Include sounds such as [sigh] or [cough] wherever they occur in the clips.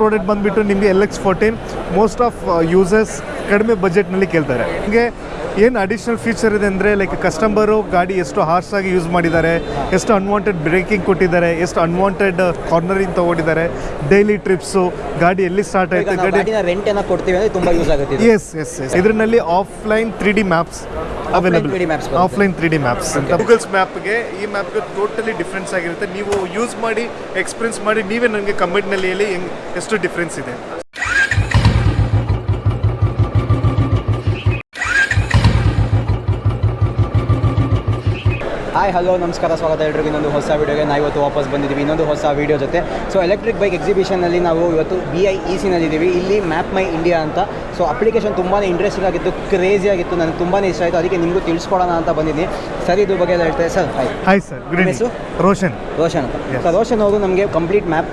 Product ಬಂದುಬಿಟ್ಟು ನಿಮಗೆ L X fourteen most of users ಕಡಿಮೆ ಬಜೆಟ್ನಲ್ಲಿ ಕೇಳ್ತಾರೆ. ನಿಮಗೆ ಏನು ಅಡಿಷ್ನಲ್ ಫೀಚರ್ ಇದೆ ಅಂದರೆ ಲೈಕ್ ಕಸ್ಟಮರು ಗಾಡಿ ಎಷ್ಟು ಹಾರ್ಸ್ ಆಗಿ ಯೂಸ್ ಮಾಡಿದ್ದಾರೆ ಎಷ್ಟು ಅನ್ವಾಂಟೆಡ್ ಬ್ರೇಕಿಂಗ್ ಕೊಟ್ಟಿದ್ದಾರೆ ಎಷ್ಟು ಅನ್ವಾಂಟೆಡ್ ಕಾರ್ನರಿಂಗ್ ತೊಗೊಂಡಿದ್ದಾರೆ ಡೈಲಿ ಟ್ರಿಪ್ಸು ಗಾಡಿ ಎಲ್ಲಿ ಸ್ಟಾರ್ಟ್ ಆಯಿತು ಗಾಡಿ ಗಾಡಿನ ರೆಂಟ್ ಏನೋ ಕೊಡ್ತೀವಿ ಅಂದರೆ ತುಂಬ ಯೂಸ್ ಆಗುತ್ತೆ ಎಸ್ ಎಸ್ ಎಸ್ ಇದರಲ್ಲಿ offline three D maps available 3D offline three D maps ಅಂತ. ಗೂಗಲ್ಸ್ ಮ್ಯಾಪ್ಗೆ ಈ ಮ್ಯಾಪ್ಗೆ ಟೋಟಲಿ ಡಿಫ್ರೆನ್ಸ್ ಆಗಿರುತ್ತೆ. ನೀವು ಯೂಸ್ ಮಾಡಿ ಎಕ್ಸ್ಪೀರಿಯನ್ಸ್ ಮಾಡಿ ನೀವೇ ನನಗೆ ಕಮೆಂಟ್ನಲ್ಲಿ ಹೇಳಿ ಹೆಂಗೆ ಎಷ್ಟು ಡಿಫ್ರೆನ್ಸ್ ಇದೆ. ಹಾಯ್ ಹಲೋ ನಮಸ್ಕಾರ ಸ್ವಾಗತ ಎಲ್ರಿಗೂ. ಇನ್ನೊಂದು ಹೊಸ ವೀಡಿಯೋಗೆ ನಾವು ಇವತ್ತು ವಾಪಸ್ ಬಂದಿದ್ದೀವಿ ಇನ್ನೊಂದು ಹೊಸ ವೀಡಿಯೋ ಜೊತೆ. ಸೊ ಎಲೆಕ್ಟ್ರಿಕ್ ಬೈಕ್ ಎಕ್ಸಿಬಿಷನಲ್ಲಿ ನಾವು ಇವತ್ತು ಬಿ ಐ ಇ ಸಿನಲ್ಲಿದ್ದೀವಿ ಇಲ್ಲಿ ಮ್ಯಾಪ್ ಮೈ ಇಂಡಿಯಾ ಅಂತ. ಸೊ ಅಪ್ಲಿಕೇಶನ್ ತುಂಬಾ ಇಂಟ್ರೆಸ್ಟಿಂಗ್ ಆಗಿತ್ತು ಕ್ರೇಜಿ ಆಗಿತ್ತು ನನಗೆ ತುಂಬಾ ಇಷ್ಟ ಆಯಿತು. ಅದಕ್ಕೆ ನಿಮಗೂ ತಿಳಿಸ್ಕೊಡೋಣ ಅಂತ ಬಂದಿದ್ದೀನಿ. ಸರ್ ಇದು ಬಗ್ಗೆ ಎಲ್ಲ ಹೇಳ್ತಾರೆ? ಸರ್ ಹಾಯ್ ಹಾಯ್ ಸರ್ ಹೆಸರು? ರೋಷನ್ ರೋಷನ್ ಅಂತ. ಸರ್ ರೋಷನ್ ಅವರು ನಮಗೆ complete map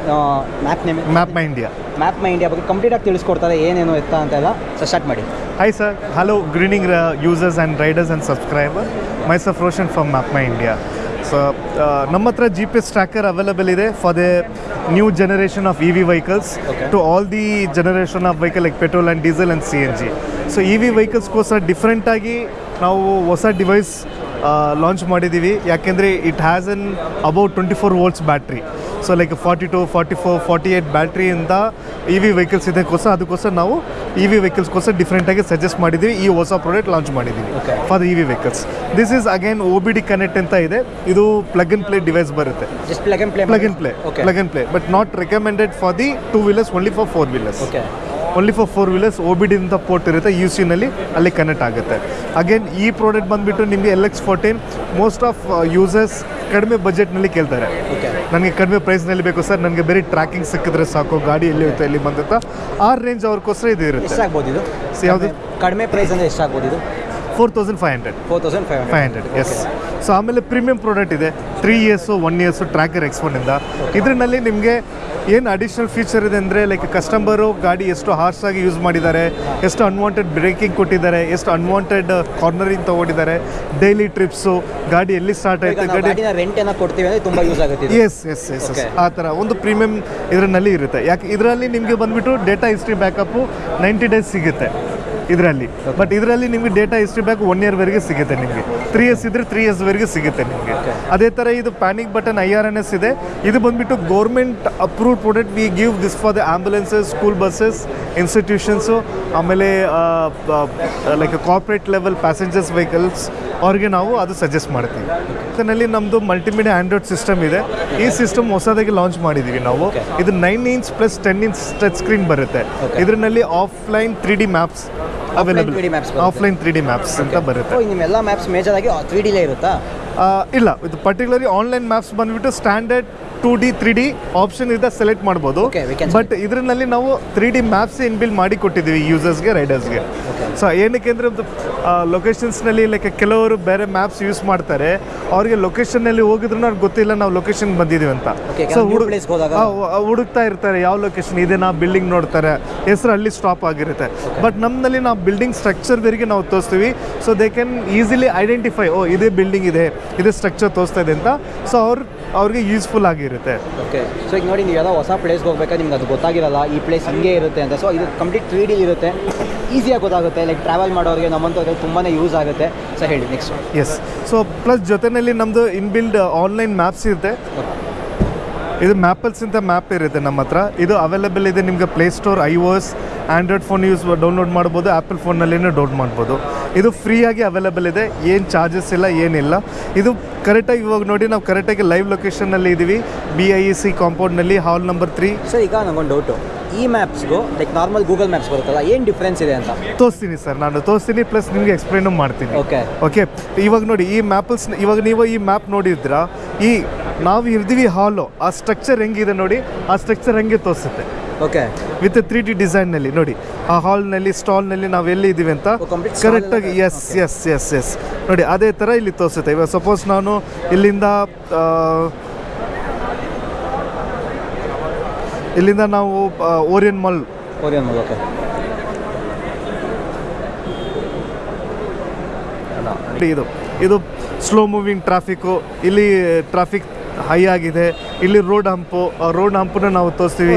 map name map my India map my India ಬಗ್ಗೆ ಕಂಪ್ಲೀಟಾಗಿ ತಿಳಿಸ್ಕೊಡ್ತಾರೆ. ಏನೇನು ಎತ್ತ ಅಂತೆಲ್ಲ. ಸೊ ಸ್ಟಾರ್ಟ್ ಮಾಡಿ. Hi sir hello greeting users and riders and subscriber Roshan from map my India. So ನಮ್ಮ ಹತ್ರ G P S tracker available ಇದೆ for the new generation of E V vehicles to all the generation of vehicle like petrol and diesel and C N G so E V ವೆಹಿಕಲ್ಸ್ಗೋಸ್ಕರ ಡಿಫ್ರೆಂಟಾಗಿ ನಾವು ಹೊಸ device launch ಮಾಡಿದ್ದೀವಿ. ಯಾಕೆಂದರೆ it has an about twenty four volts battery so like forty to forty four forty eight ಬ್ಯಾಟ್ರಿಯಿಂದ E V vehicles ಇದಕ್ಕೋಸ್ಕರ ಅದಕ್ಕೋಸ್ಕರ ನಾವು E V ವೆಹಿಕಲ್ಸ್ಗೋಸ್ಕರ ಡಿಫ್ರೆಂಟಾಗಿ ಸಜೆಸ್ಟ್ ಮಾಡಿದ್ದೀವಿ. ಈ ಹೊಸ ಪ್ರಾಡಕ್ಟ್ ಲಾಂಚ್ ಮಾಡಿದ್ದೀವಿ for the E V vehicles this is again O B D connect ಅಂತ ಇದೆ. ಇದು ಪ್ಲಗ್ ಅಂಡ್ ಪ್ಲೇ ಡಿವೈಸ್ ಬರುತ್ತೆ. Plug and play plug and play but not recommended for the two wheelers only for four wheelers only for four wheelers O B D ಅಂತ port ಇರುತ್ತೆ. U ಸಿನಲ್ಲಿ ಅಲ್ಲಿ connect ಆಗುತ್ತೆ. Again ಈ product ಬಂದುಬಿಟ್ಟು ನಿಮಗೆ L X fourteen most of users ಕಡಿಮೆ ಬಜೆಟ್ನಲ್ಲಿ ಕೇಳ್ತಾರೆ. ನನಗೆ ಕಡಿಮೆ ಪ್ರೈಸ್ನಲ್ಲಿ ಬೇಕು ಸರ್ ನನಗೆ ಬೇರೆ ಟ್ರ್ಯಾಕಿಂಗ್ ಸಿಕ್ಕಿದ್ರೆ ಸಾಕು ಗಾಡಿ ಎಲ್ಲಿ ಹೋಯ್ತು ಎಲ್ಲಿ ಬಂದಂತ ಆ ರೇಂಜ್ ಅವ್ರಿಗೋಸ್ಕರ ಇದು ಇರುತ್ತೆ. ಇದು? ಯಾವುದು? ಕಡಿಮೆ ಪ್ರೈಸ್ ಅಂದರೆ ಎಷ್ಟಾಗ್ಬೋದು ಇದು? Four thousand five hundred four thousand five five hundred yes so ಆಮೇಲೆ ಪ್ರೀಮಿಯಂ ಪ್ರಾಡಕ್ಟ್ ಇದೆ. Three years one years tracker ಎಕ್ಸ್ಪೋನಿಂದ ಇದರಲ್ಲಿ ನಿಮಗೆ ಏನು ಅಡಿಷ್ನಲ್ ಫೀಚರ್ ಇದೆ ಅಂದರೆ ಲೈಕ್ ಕಸ್ಟಮರು ಗಾಡಿ ಎಷ್ಟು ಹಾರ್ಸ್ ಆಗಿ ಯೂಸ್ ಮಾಡಿದ್ದಾರೆ ಎಷ್ಟು ಅನ್ವಾಂಟೆಡ್ ಬ್ರೇಕಿಂಗ್ ಕೊಟ್ಟಿದ್ದಾರೆ ಎಷ್ಟು ಅನ್ವಾಂಟೆಡ್ ಕಾರ್ನರಿಂಗ್ ತೊಗೊಂಡಿದ್ದಾರೆ ಡೈಲಿ ಟ್ರಿಪ್ಸು ಗಾಡಿ ಎಲ್ಲಿ ಸ್ಟಾರ್ಟ್ ಆಯಿತು ಗಾಡಿ ರೆಂಟ್ ಏನೋ ಕೊಡ್ತೀವಿ ಅಂದರೆ ತುಂಬ ಯೂಸ್ ಆಗುತ್ತೆ. ಎಸ್ ಎಸ್ ಎಸ್ ಆ ಥರ ಒಂದು ಪ್ರೀಮಿಯಂ ಇದರಲ್ಲಿ ಇರುತ್ತೆ. ಯಾಕೆ ಇದರಲ್ಲಿ ನಿಮಗೆ ಬಂದ್ಬಿಟ್ಟು data history backup ninety days ಸಿಗುತ್ತೆ. ಇದರಲ್ಲಿ. ಬಟ್ ಇದರಲ್ಲಿ ನಿಮಗೆ ಡೇಟಾ ಹಿಸ್ಟ್ರಿ ಬ್ಯಾಕ್ ಒನ್ ಇಯರ್ವರೆಗೆ ಸಿಗುತ್ತೆ ನಿಮಗೆ. ತ್ರೀ ಇಯರ್ಸ್ ಇದ್ರೆ ತ್ರೀ ಇಯರ್ಸ್ವರೆಗೆ ಸಿಗುತ್ತೆ ನಿಮಗೆ. ಅದೇ ಥರ ಇದು panic button I R N S ಇದೆ. ಇದು ಬಂದ್ಬಿಟ್ಟು government approved product we give this for the ambulances school buses institutions ಆಮೇಲೆ like corporate level passengers vehicles ಅವ್ರಿಗೆ ನಾವು ಅದು ಸಜೆಸ್ಟ್ ಮಾಡ್ತೀವಿ. ಇದರಲ್ಲಿ ನಮ್ಮದು ಮಲ್ಟಿಮೀಡಿಯಾ ಆ್ಯಂಡ್ರಾಯ್ಡ್ ಸಿಸ್ಟಮ್ ಇದೆ. ಈ ಸಿಸ್ಟಮ್ ಹೊಸದಾಗಿ ಲಾಂಚ್ ಮಾಡಿದ್ದೀವಿ ನಾವು. ಇದು nine inch plus ten inch touch screen ಬರುತ್ತೆ. ಇದರಲ್ಲಿ offline three D maps available 3D maps ಬರುತ್ತೆ. ಆಫ್ಲೈನ್ ತ್ರೀ ಡಿ ಮ್ಯಾಪ್ಸ್ ಅಂತ ಬರುತ್ತೆ. ನಿಮ್ಮೆಲ್ಲ ಮ್ಯಾಪ್ಸ್ ಮೇಜರ್ ಆಗಿ ತ್ರೀ ಡಿಲೇ ಇರುತ್ತಾ? ಇಲ್ಲ ಇದು ಪರ್ಟಿಕ್ಯುಲರ್ಲಿ ಆನ್ಲೈನ್ ಮ್ಯಾಪ್ಸ್ ಬಂದ್ಬಿಟ್ಟು standard two D three D option ಇದೆ ಸೆಲೆಕ್ಟ್ ಮಾಡ್ಬೋದು. Can ಬಟ್ ಇದರಲ್ಲಿ ನಾವು ತ್ರೀ ಡಿ ಮ್ಯಾಪ್ಸ್ ಇನ್ಬಿಲ್ ಮಾಡಿ ಕೊಟ್ಟಿದ್ದೀವಿ ಯೂಸರ್ಸ್ಗೆ ರೈಡರ್ಸ್ಗೆ ಗೆ. ಸೊ ಏನಕ್ಕೆ ಅಂದರೆ ಲೊಕೇಶನ್ಸ್ನಲ್ಲಿ ಲೈಕ್ ಕೆಲವರು ಬೇರೆ ಮ್ಯಾಪ್ಸ್ ಯೂಸ್ ಮಾಡ್ತಾರೆ. ಅವ್ರಿಗೆ ಲೊಕೇಶನ್ನಲ್ಲಿ ಹೋಗಿದ್ರು ಅವ್ರಿಗೆ ಗೊತ್ತಿಲ್ಲ ನಾವು ಲೊಕೇಶನ್ ಬಂದಿದ್ದೀವಿ ಅಂತ. ಸೊ ಹುಡುಕ್ತಾ ಇರ್ತಾರೆ ಯಾವ ಲೊಕೇಶನ್ ಇದೆ ನಾವು ಬಿಲ್ಡಿಂಗ್ ನೋಡ್ತಾರೆ. ಹೆಸರು ಅಲ್ಲಿ ಸ್ಟಾಪ್ ಆಗಿರುತ್ತೆ. ಬಟ್ ನಮ್ಮಲ್ಲಿ ನಾವು ಬಿಲ್ಡಿಂಗ್ ಸ್ಟ್ರಕ್ಚರ್ವರೆಗೆ ನಾವು ತೋರಿಸ್ತೀವಿ. So they can easily identify oh ಇದೇ ಬಿಲ್ಡಿಂಗ್ ಇದೆ ಇದೇ ಸ್ಟ್ರಕ್ಚರ್ ತೋರಿಸ್ತಾ ಇದೆ ಅಂತ. ಸೊ ಅವ್ರು ಅವ್ರಿಗೆ ಯೂಸ್ಫುಲ್ ಆಗಿರುತ್ತೆ ಓಕೆ ಸೊ ಈಗ ನೋಡಿ ನೀವು ಯಾವುದೋ ಹೊಸ ಪ್ಲೇಸ್ಗೆ ಹೋಗ್ಬೇಕಾದ್ರೆ ನಿಮ್ಗೆ ಅದು ಗೊತ್ತಾಗಿರಲ್ಲ ಈ ಪ್ಲೇಸ್ ಹಿಂಗೆ ಇರುತ್ತೆ ಅಂತ. ಸೊ ಇದು ಕಂಪ್ಲೀಟ್ ತ್ರೀ ಡಿ ಇರುತ್ತೆ. ಈಸಿಯಾಗಿ ಗೊತ್ತಾಗುತ್ತೆ. ಲೈಕ್ ಟ್ರಾವೆಲ್ ಮಾಡೋರಿಗೆ ನಮ್ಮಂಥವ್ರಿಗೆ ತುಂಬಾ ಯೂಸ್ ಆಗುತ್ತೆ. ಸೊ ಹೇಳಿ ನೆಕ್ಸ್ಟ್ ಎಸ್ ಸೊ ಪ್ಲಸ್ ಜೊತೆಯಲ್ಲಿ ನಮ್ಮದು ಇನ್ಬಿಲ್ಡ್ ಆನ್ಲೈನ್ ಮ್ಯಾಪ್ಸ್ ಇರುತ್ತೆ. ಇದು ಮ್ಯಾಪಲ್ಸ್ ಅಂತ ಮ್ಯಾಪ್ ಇರುತ್ತೆ ನಮ್ಮ ಹತ್ರ. ಇದು ಅವೈಲೇಬಲ್ ಇದೆ ನಿಮಗೆ Play Store iOS Android phone use download ಮಾಡ್ಬೋದು ಆ್ಯಪಲ್ ಫೋನ್ನಲ್ಲಿನೂ ಡೌನ್ಲೋಡ್ ಮಾಡ್ಬೋದು. ಇದು ಫ್ರೀಯಾಗಿ ಅವೈಲೇಬಲ್ ಇದೆ. ಏನು ಚಾರ್ಜಸ್ ಇಲ್ಲ ಏನಿಲ್ಲ. ಇದು ಕರೆಕ್ಟಾಗಿ ಇವಾಗ ನೋಡಿ ನಾವು ಕರೆಕ್ಟಾಗಿ ಲೈವ್ ಲೊಕೇಶನ್ನಲ್ಲಿ ಇದ್ದೀವಿ ಬಿ ಐ ಇ ಸಿ ಕಾಂಪೌಂಡ್ನಲ್ಲಿ ಹಾಲ್ ನಂಬರ್ ತ್ರೀ ಸರ್ ಈಗ ನಂಗೊಂದು ಡೌಟು ಈ ಮ್ಯಾಪ್ಸ್ಗೂ ಲೈಕ್ ನಾರ್ಮಲ್ ಗೂಗಲ್ ಮ್ಯಾಪ್ಸ್ ಬರುತ್ತಲ್ಲ ಏನು ಡಿಫ್ರೆನ್ಸ್ ಇದೆ ಅಂತ? ತೋರಿಸ್ತೀನಿ ಸರ್ ನಾನು ತೋರಿಸ್ತೀನಿ ಪ್ಲಸ್ ನಿಮಗೆ ಎಕ್ಸ್ಪ್ಲೈನು ಮಾಡ್ತೀನಿ. ಓಕೆ ಓಕೆ ಇವಾಗ ನೋಡಿ ಈ ಮ್ಯಾಪಲ್ಸ್ ಇವಾಗ ನೀವು ಈ ಮ್ಯಾಪ್ ನೋಡಿದ್ರ ಈ ನಾವು ಇದ್ದೀವಿ ಹಾಲು ಆ ಸ್ಟ್ರಕ್ಚರ್ ಹೆಂಗಿದೆ ನೋಡಿ ಆ ಸ್ಟ್ರಕ್ಚರ್ ಹೆಂಗೆ ತೋರಿಸುತ್ತೆ. ಓಕೆ ವಿತ್ ತ್ರೀ ಡಿ ಡಿಸೈನ್ನಲ್ಲಿ ನೋಡಿ. ಆ ಹಾಲ್ನಲ್ಲಿ ಸ್ಟಾಲ್ನಲ್ಲಿ ನಾವು ಎಲ್ಲಿ ಇದೀವಿ ಅಂತ? ಕರೆಕ್ಟ್ ಆಗಿ ಕರೆಕ್ಟಾಗಿ ಎಸ್ ಎಸ್ ಎಸ್ ಎಸ್ ನೋಡಿ ಅದೇ ಥರ ಇಲ್ಲಿ ತೋರಿಸುತ್ತೆ. ಇವಾಗ ಸಪೋಸ್ ನಾನು ಇಲ್ಲಿಂದ ಇಲ್ಲಿಂದ ನಾವು Orion mall Orion mall okay ಇದು ಇದು ಸ್ಲೋ ಮೂವಿಂಗ್ ಟ್ರಾಫಿಕ್ಕು ಇಲ್ಲಿ ಟ್ರಾಫಿಕ್ ಹೈ ಆಗಿದೆ. ಇಲ್ಲಿ ರೋಡ್ ಹಂಪು ರೋಡ್ ಹಂಪನ್ನ ನಾವು ತೋರಿಸ್ತೀವಿ.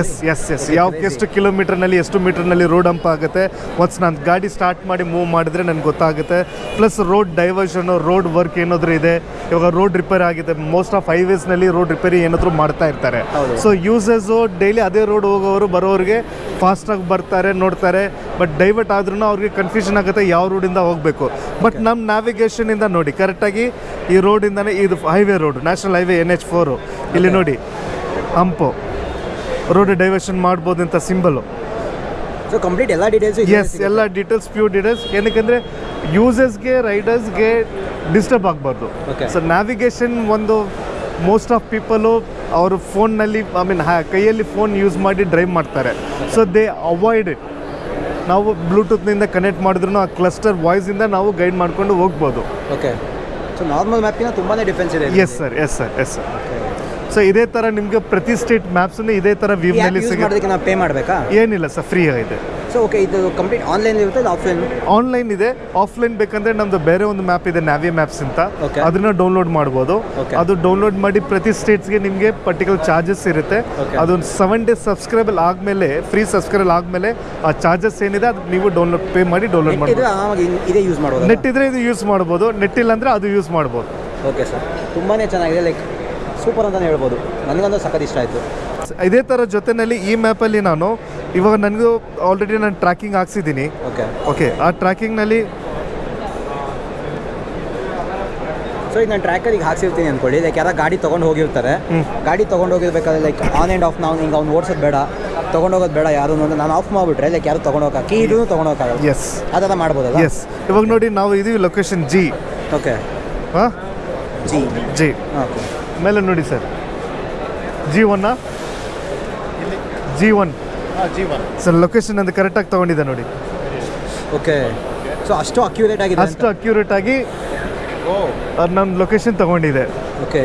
ಎಸ್ ಎಸ್ ಎಸ್ ಯಾವ ಎಷ್ಟು ಕಿಲೋಮೀಟರ್ನಲ್ಲಿ ಎಷ್ಟು ಮೀಟರ್ನಲ್ಲಿ ರೋಡ್ ಹಂಪ್ ಆಗುತ್ತೆ? ಒನ್ಸ್ ನಾನು ಗಾಡಿ ಸ್ಟಾರ್ಟ್ ಮಾಡಿ ಮೂವ್ ಮಾಡಿದ್ರೆ ನನಗೆ ಗೊತ್ತಾಗುತ್ತೆ. Plus road diversion road work ಏನಾದರೂ ಇದೆ? ಇವಾಗ ರೋಡ್ ರಿಪೇರ್ ಆಗಿದೆ. ಮೋಸ್ಟ್ ಆಫ್ ಹೈವೇಸ್ನಲ್ಲಿ ರೋಡ್ ರಿಪೇರಿ ಏನಾದರೂ ಮಾಡ್ತಾ ಇರ್ತಾರೆ. ಸೊ ಯೂಸರ್ಸು ಡೈಲಿ ಅದೇ ರೋಡ್ ಹೋಗೋರು ಬರೋರಿಗೆ ಫಾಸ್ಟಾಗಿ ಬರ್ತಾರೆ ನೋಡ್ತಾರೆ. ಬಟ್ ಡೈವರ್ಟ್ ಆದ್ರೂ ಅವ್ರಿಗೆ ಕನ್ಫ್ಯೂಷನ್ ಆಗುತ್ತೆ ಯಾವ ರೋಡಿಂದ ಹೋಗಬೇಕು. ಬಟ್ ನಮ್ಮ ನ್ಯಾವಿಗೇಷನಿಂದ ನೋಡಿ ಕರೆಕ್ಟಾಗಿ ಈ ರೋಡಿಂದನೇ ಇದು highway road national highway N H four ಇಲ್ಲಿ ನೋಡಿ ಹಂಪು. ರೋಡ್ ಡೈವರ್ಷನ್ ಮಾಡ್ಬೋದು ಅಂತ ಸಿಂಬಲು ಸೊ ಕಂಪ್ಲೀಟ್ ಎಲ್ಲ ಡೀಟೇಲ್ಸ್ ಎಸ್ ಎಲ್ಲ ಡೀಟೇಲ್ಸ್ ಪ್ಯೂರ್ ಡೀಟೇಲ್ಸ್ ಏನಕ್ಕೆಂದರೆ ಯೂಸರ್ಸ್ಗೆ ರೈಡರ್ಸ್ಗೆ ಡಿಸ್ಟರ್ಬ್ ಆಗಬಾರ್ದು. ಸೊ ನ್ಯಾವಿಗೇಷನ್ ಒಂದು ಮೋಸ್ಟ್ ಆಫ್ ಪೀಪಲು ಅವರು ಫೋನ್ನಲ್ಲಿ ಐ ಮೀನ್ ಕೈಯಲ್ಲಿ ಫೋನ್ ಯೂಸ್ ಮಾಡಿ ಡ್ರೈವ್ ಮಾಡ್ತಾರೆ. ಸೊ ದೇ ಅವಾಯ್ಡ್ ಇಟ್ ನಾವು ಬ್ಲೂಟೂತ್ನಿಂದ ಕನೆಕ್ಟ್ ಮಾಡಿದ್ರು ಆ ಕ್ಲಸ್ಟರ್ ವಾಯ್ಸಿಂದ ನಾವು ಗೈಡ್ ಮಾಡ್ಕೊಂಡು ಹೋಗ್ಬೋದು. ಓಕೆ ಸೊ ನಾರ್ಮಲ್ ಮ್ಯಾಪಿನ ತುಂಬಾನೇ ಡಿಫ್ರೆನ್ಸ್ ಇದೆ yes sir yes sir yes sir so ಇದೇ ಥರ ನಿಮಗೆ ಪ್ರತಿ ಸ್ಟೇಟ್ ಮ್ಯಾಪ್ಸನ್ನು ಇದೇ ಥರ ವ್ಯೂನಲ್ಲಿ ಸಿಗುತ್ತೆ. ನಾವು ಪೇ ಮಾಡಬೇಕಾ? ಏನಿಲ್ಲ ಸರ್ ಫ್ರೀ ಆಗಿದೆ. ಸೊ ಓಕೆ ಇದು ಕಂಪ್ಲೀಟ್ ಆನ್ಲೈನ್ ಇರುತ್ತೆ ಆಫ್ಲೈನ್ ಆನ್ಲೈನ್ ಇದೆ. ಆಫ್ಲೈನ್ ಬೇಕಂದ್ರೆ ನಮ್ದು ಬೇರೆ ಒಂದು ಮ್ಯಾಪ್ ಇದೆ ನ್ಯಾವಿ ಮ್ಯಾಪ್ಸ್ ಅಂತ. ಅದನ್ನ ಡೌನ್ಲೋಡ್ ಮಾಡ್ಬೋದು. ಅದು ಡೌನ್ಲೋಡ್ ಮಾಡಿ ಪ್ರತಿ ಸ್ಟೇಟ್ಸ್ಗೆ ನಿಮಗೆ ಪರ್ಟಿಕ್ಯುಲರ್ ಚಾರ್ಜಸ್ ಇರುತ್ತೆ. ಅದೊಂದು ಅದು ಸೆವೆನ್ ಡೇಸ್ ಸಬ್ಸ್ಕ್ರೈಬಲ್ ಆದಮೇಲೆ ಫ್ರೀ ಸಬ್ಸ್ಕ್ರೈಬಲ್ ಆದಮೇಲೆ ಆ ಚಾರ್ಜಸ್ ಏನಿದೆ ಅದು ನೀವು ಡೌನ್ಲೋಡ್ ಪೇ ಮಾಡಿ ಡೌನ್ಲೋಡ್ ಮಾಡಿ ಯೂಸ್ ಮಾಡ್ಬೋದು ನೆಟ್ ಇದ್ರೆ ಇದು ಯೂಸ್ ಮಾಡ್ಬೋದು. ನೆಟ್ ಇಲ್ಲ ಅಂದ್ರೆ ಅದು ಯೂಸ್ ಮಾಡ್ಬೋದು. ಓಕೆ ಸರ್ ತುಂಬಾ ಚೆನ್ನಾಗಿದೆ. ಲೈಕ್ ಸೂಪರ್ ಅಂತಲೇ ಹೇಳ್ಬೋದು. ನನಗಂತೂ ಸಖತ್ ಇಷ್ಟ ಆಯಿತು. ಇದೇ ಥರ ಜೊತೆನಲ್ಲಿ ಈ ಮ್ಯಾಪಲ್ಲಿ ನಾನು ಇವಾಗ ನನಗೂ ಆಲ್ರೆಡಿ ನಾನು ಟ್ರ್ಯಾಕಿಂಗ್ ಹಾಕ್ಸಿದ್ದೀನಿ ಓಕೆ ಓಕೆ ಆ ಟ್ರ್ಯಾಕಿಂಗ್ನಲ್ಲಿ ಸೊ ಈಗ ನಾನು ಟ್ರ್ಯಾಕರ್ ಈಗ ಹಾಕ್ಸಿರ್ತೀನಿ ಅಂದ್ಕೊಳ್ಳಿ ಲೈಕ್ ಯಾರ ಗಾಡಿ ತೊಗೊಂಡು ಹೋಗಿರ್ತಾರೆ. ಗಾಡಿ ತೊಗೊಂಡು ಹೋಗಿರ್ಬೇಕಾದ್ರೆ ಲೈಕ್ ಆನ್ ಆ್ಯಂಡ್ ಆಫ್ ನಾವು ಹಿಂಗೆ ಅವ್ನು ಓಡಿಸೋದು ಬೇಡ. ತೊಗೊಂಡೋಗೋದು ಬೇಡ ಯಾರು ನಾನು ಆಫ್ ಮಾಡಿಬಿಟ್ರೆ ಲೈಕ್ ಯಾರು ತೊಗೊಂಡೋಗ ಕೀ ಇದೂ ತೊಗೊಂಡೋಗಲ್ಲ ಎಸ್ ಆ ಥರ ಮಾಡ್ಬೋದಲ್ಲ? ಎಸ್ ಇವಾಗ ನೋಡಿ ನಾವು ಇದೀವಿ ಲೊಕೇಶನ್ ಜಿ ಓಕೆ ಹಾಂ? ಜಿ ಜಿ ಓಕೆ ಮೇಲೆ ನೋಡಿ ಸರ್. ಜಿ ಒನ್ನ ಜಿ ಒನ್ ಸರ್ ಲೊಕೇಶನ್ ಅದು ಕರೆಕ್ಟಾಗಿ ತಗೊಂಡಿದ್ದೆ ನೋಡಿ. ಓಕೆ ಸೊ ಅಷ್ಟು ಅಕ್ಯುರೇಟ್ ಆಗಿದೆ ಅಷ್ಟು ಅಕ್ಯುರೇಟ್ ಆಗಿ ನನ್ನ ಲೊಕೇಶನ್ ತಗೊಂಡಿದೆ ಓಕೆ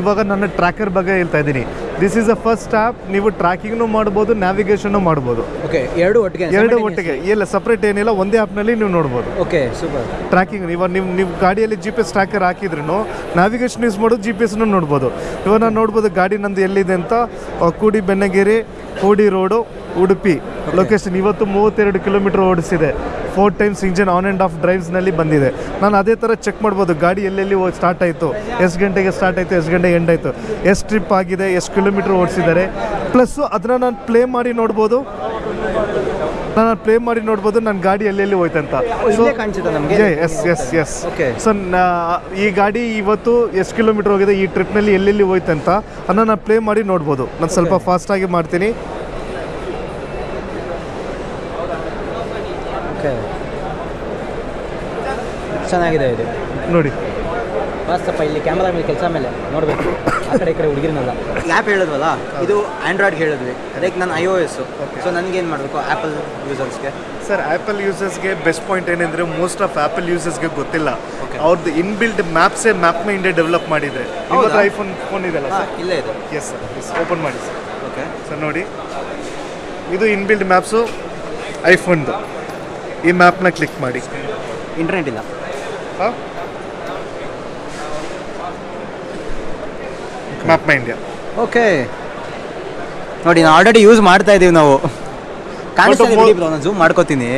ಇವಾಗ ನನ್ನ ಟ್ರ್ಯಾಕರ್ ಬಗ್ಗೆ ಹೇಳ್ತಾ ಇದ್ದೀನಿ. This is a first app ನೀವು ಟ್ರ್ಯಾಕಿಂಗ್ನು ಮಾಡ್ಬೋದು ನ್ಯಾವಿಗೇಷನ್ನು ಮಾಡ್ಬೋದು. ಓಕೆ ಎರಡು ಒಟ್ಟಿಗೆ ಎರಡು ಒಟ್ಟಿಗೆ. ಇಲ್ಲ ಸಪ್ರೇಟ್ ಏನಿಲ್ಲ ಒಂದೇ ಆ್ಯಪ್ನಲ್ಲಿ ನೀವು ನೋಡ್ಬೋದು. ಓಕೆ ಸೂಪರ್ ಟ್ರ್ಯಾಕಿಂಗ್ ಇವಾಗ ನೀವು ನಿಮ್ಮ ಗಾಡಿಯಲ್ಲಿ ಜಿ ಪಿ ಎಸ್ ಟ್ರ್ಯಾಕರ್ ಹಾಕಿದ್ರು ನ್ಯಾವಿಗೇಷನ್ ಯೂಸ್ ಮಾಡೋದು ಜಿ ಪಿ ಎಸ್ನು ನೋಡ್ಬೋದು. ಇವಾಗ ನಾನು ನೋಡ್ಬೋದು ಗಾಡಿ ನಂದು ಎಲ್ಲಿದೆ ಅಂತ ಕೂಡಿ ಬೆನ್ನಗೇರಿ ಕೂಡಿ ರೋಡು ಉಡುಪಿ. ಲೊಕೇಶನ್ ಇವತ್ತು ಮೂವತ್ತೆರಡು kilometre ಓಡಿಸಿದೆ. Four times engine on and off ಡ್ರೈವ್ಸ್ನಲ್ಲಿ ಬಂದಿದೆ. ನಾನು ಅದೇ ಥರ ಚೆಕ್ ಮಾಡ್ಬೋದು. ಗಾಡಿ ಎಲ್ಲೆಲ್ಲಿ ಸ್ಟಾರ್ಟ್ ಆಯಿತು? ಎಷ್ಟು ಗಂಟೆಗೆ ಸ್ಟಾರ್ಟ್ ಆಯಿತು? ಎಷ್ಟು ಗಂಟೆಗೆ ಎಂಡ್ ಆಯಿತು? ಎಷ್ಟು ಟ್ರಿಪ್ ಆಗಿದೆ? ಎಷ್ಟು ಕಿಲೋಮೀಟ್ರ್ ಓಡಿಸಿದ್ದಾರೆ? ಪ್ಲಸ್ಸು ಅದನ್ನು ನಾನು ಪ್ಲೇ ಮಾಡಿ ನೋಡ್ಬೋದು. ನಾನು ಪ್ಲೇ ಮಾಡಿ ನೋಡ್ಬೋದು. ನನ್ನ ಗಾಡಿ ಎಲ್ಲೆಲ್ಲಿ ಹೋಯ್ತಂತ yes yes yes okay so ಈ ಗಾಡಿ ಇವತ್ತು ಎಷ್ಟು ಕಿಲೋಮೀಟರ್ ಹೋಗಿದೆ? ಈ ಟ್ರಿಪ್ನಲ್ಲಿ ಎಲ್ಲೆಲ್ಲಿ ಹೋಯ್ತಂತ ಅದನ್ನು ನಾನು ಪ್ಲೇ ಮಾಡಿ ನೋಡ್ಬೋದು. ನಾನು ಸ್ವಲ್ಪ. ಫಾಸ್ಟಾಗಿ ಮಾಡ್ತೀನಿ. ಓಕೆ. ಚೆನ್ನಾಗಿದೆ ಇದು. ನೋಡಿ. ಮಸ್ತಪ್ಪ ಇಲ್ಲಿ ಕ್ಯಾಮ್ರಾ ಮೇಲೆ ಕೆಲಸ ಮೇಲೆ ನೋಡಬೇಕು. ಆ ಕಡೆ ಈ ಕಡೆ ಹುಡುಗಿರನಲ್ಲ ಆ್ಯಪ್ ಹೇಳಿದ್ವಲ್ಲ? ಇದು ಆ್ಯಂಡ್ರಾಯ್ಡ್ಗೆ ಹೇಳಿದ್ವಿ. ಅದಕ್ಕೆ ನಾನು ಐ ಓ ಎಸ್ಸು ಸೊ ನನಗೇನು ಮಾಡಬೇಕು? ಆ್ಯಪಲ್ ಯೂಸರ್ಸ್ಗೆ ಸರ್ ಆ್ಯಪಲ್ ಯೂಸರ್ಸ್ಗೆ ಬೆಸ್ಟ್ ಪಾಯಿಂಟ್ ಏನಂದರೆ ಮೋಸ್ಟ್ ಆಫ್ ಆ್ಯಪಲ್ ಯೂಸರ್ಸ್ಗೆ ಗೊತ್ತಿಲ್ಲ. ಅವ್ರದ್ದು ಇನ್ಬಿಲ್ಡ್ ಮ್ಯಾಪ್ಸೇ ಮ್ಯಾಪ್ ಮೈ ಇಂಡಿಯಾ ಡೆವಲಪ್ ಮಾಡಿದೆ ಹೌದಾ? ಇವತ್ತು ಐಫೋನ್ ಫೋನ್ ಇದೆಲ್ಲ ಸರ್? ಇಲ್ಲೇ ಇದೆ. ಎಸ್ ಸರ್ ಎಸ್ ಓಪನ್ ಮಾಡಿ ಸರ್ ಓಕೆ ಸರ್ ನೋಡಿ. ಇದು ಇನ್ಬಿಲ್ಡ್ ಮ್ಯಾಪ್ಸು ಐಫೋನ್ದು ಈ ಮ್ಯಾಪ್ನ ಕ್ಲಿಕ್ ಮಾಡಿ. ಇಂಟರ್ನೆಟ್ ಇಲ್ಲ. Map My India okay. ನೋಡಿ ನಾವು ಆಲ್ರೆಡಿ ಯೂಸ್ ಮಾಡ್ತಾ ಇದ್ದೀವಿ ನಾವು. ಕಾಣಿಸ್ತಾ ಝೂಮ್ ಮಾಡ್ಕೋತೀನಿ.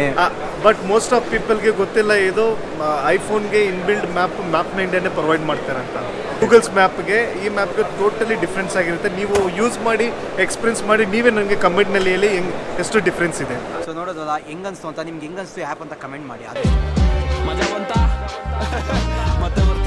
ಬಟ್ ಮೋಸ್ಟ್ ಆಫ್ ಪೀಪಲ್ಗೆ ಗೊತ್ತಿಲ್ಲ ಇದು ಐಫೋನ್ಗೆ ಇನ್ಬಿಲ್ಡ್ ಮ್ಯಾಪ್ ಮ್ಯಾಪ್ ಇಂಡಿಯಾನೇ ಪ್ರೊವೈಡ್ ಮಾಡ್ತಾರೆ ಅಂತ ಗೂಗಲ್ಸ್ ಮ್ಯಾಪ್ಗೆ ಈ ಮ್ಯಾಪ್ಗೆ ಟೋಟಲಿ ಡಿಫ್ರೆನ್ಸ್ ಆಗಿರುತ್ತೆ. ನೀವು ಯೂಸ್ ಮಾಡಿ ಎಕ್ಸ್ಪೀರಿಯನ್ಸ್ ಮಾಡಿ ನೀವೇ ನನಗೆ ಕಮೆಂಟ್ನಲ್ಲಿ ಹೇಳಿ ಹೆಂಗ್ ಎಷ್ಟು ಡಿಫ್ರೆನ್ಸ್ ಇದೆ ಸೊ ನೋಡೋದಲ್ಲ ಹೆಂಗನ್ಸ್ತು ಅಂತ ನಿಮ್ಗೆ ಹೆಂಗನ್ಸ್ತು ಆ್ಯಪ್ ಅಂತ ಕಮೆಂಟ್ ಮಾಡಿ. ಅದೇ. [laughs]